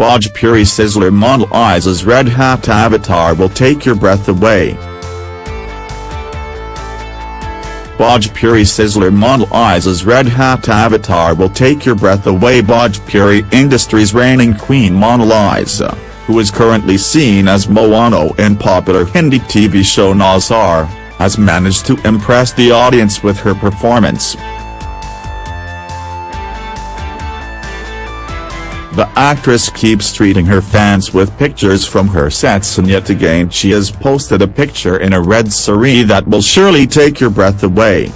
Bhojpuri Sizzler Mona Lisa's red hat avatar will take your breath away. Bhojpuri Sizzler model red hat avatar will take your breath away Bhojpuri Industries reigning queen Mona Lisa, who is currently seen as Mohana in popular Hindi TV show Nazar, has managed to impress the audience with her performance. The actress keeps treating her fans with pictures from her sets and yet again she has posted a picture in a red saree that will surely take your breath away.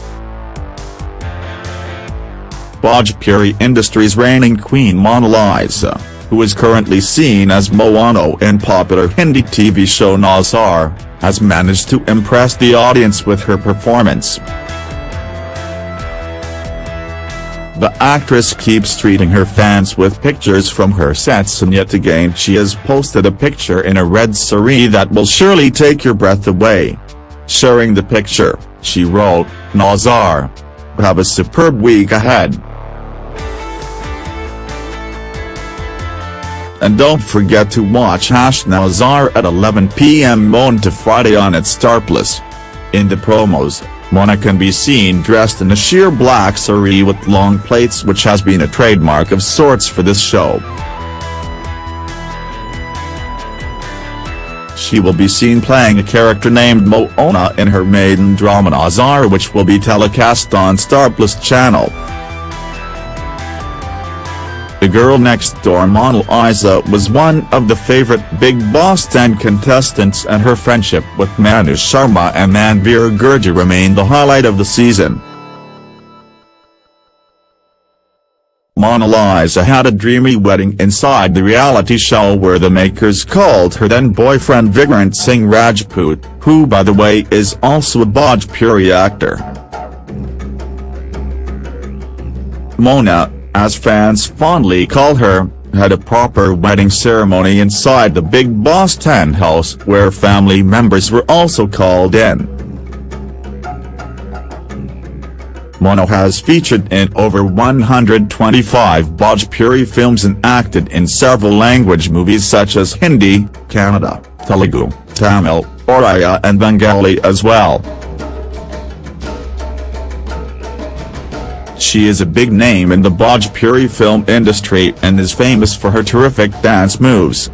Bhojpuri Industries reigning queen Mona Lisa, who is currently seen as Mohana in popular Hindi TV show Nazar, has managed to impress the audience with her performance. The actress keeps treating her fans with pictures from her sets and yet again she has posted a picture in a red saree that will surely take your breath away. Sharing the picture, she wrote, Nazar. Have a superb week ahead. And don't forget to watch Hash Nazar at 11 p.m. Monday to Friday on its Star Plus. In the promos, Mona can be seen dressed in a sheer black saree with long plaits which has been a trademark of sorts for this show. She will be seen playing a character named Moona in her maiden drama Nazar which will be telecast on Star Plus channel. The girl next door Mona Lisa was one of the favorite Bigg Boss 10 contestants and her friendship with Manu Sharma and Manveer Gurjar remained the highlight of the season. Mona Lisa had a dreamy wedding inside the reality show where the makers called her then-boyfriend Vikrant Singh Rajput, who by the way is also a Bhojpuri actor. Mona, as fans fondly call her, had a proper wedding ceremony inside the Bigg Boss 10 house where family members were also called in. Mono has featured in over 125 Bhojpuri films and acted in several language movies such as Hindi, Kannada, Telugu, Tamil, Oriya and Bengali as well. She is a big name in the Bhojpuri film industry and is famous for her terrific dance moves.